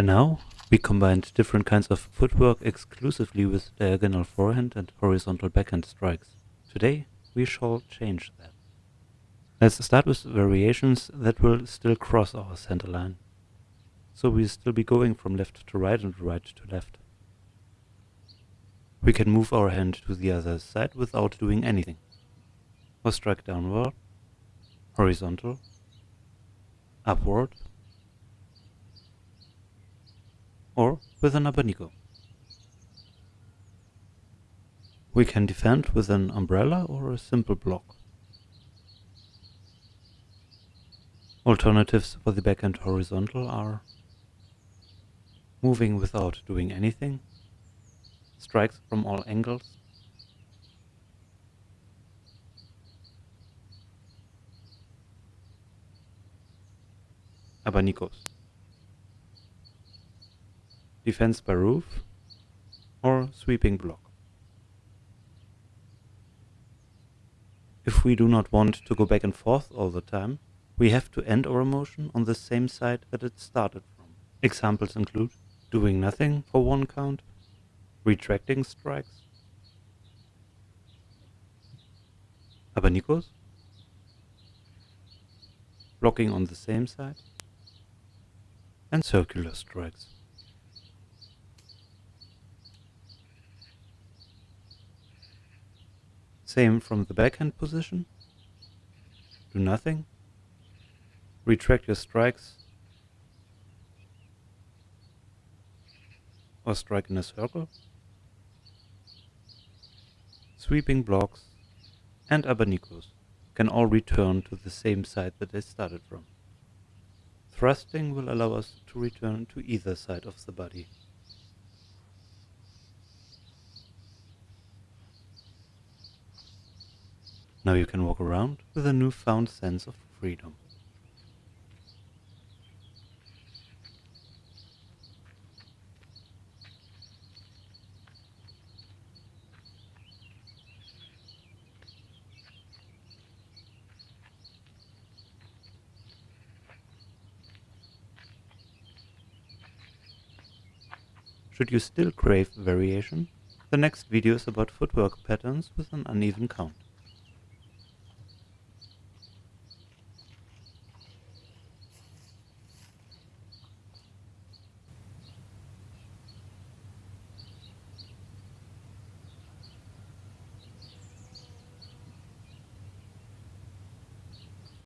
By now, we combined different kinds of footwork exclusively with diagonal forehand and horizontal backhand strikes. Today, we shall change that. Let's start with variations that will still cross our center line. So we'll still be going from left to right and right to left. We can move our hand to the other side without doing anything. Or strike downward, horizontal, upward, or with an abanico. We can defend with an umbrella or a simple block. Alternatives for the backhand horizontal are moving without doing anything, strikes from all angles, abanicos defense by roof, or sweeping block. If we do not want to go back and forth all the time, we have to end our motion on the same side that it started from. Examples include doing nothing for one count, retracting strikes, abanicos, blocking on the same side, and circular strikes. Same from the backhand position. Do nothing. Retract your strikes. Or strike in a circle. Sweeping blocks and abanicos can all return to the same side that they started from. Thrusting will allow us to return to either side of the body. Now you can walk around with a newfound sense of freedom. Should you still crave variation, the next video is about footwork patterns with an uneven count.